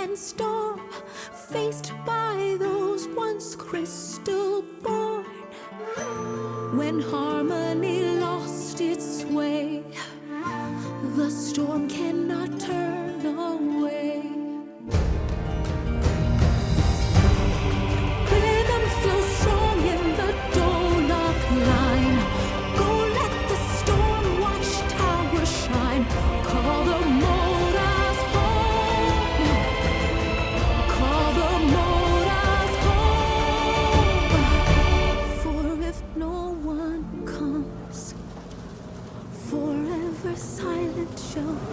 and storm Faced by those once crystal born. When harmony lost its way The storm cannot turn away. silent show.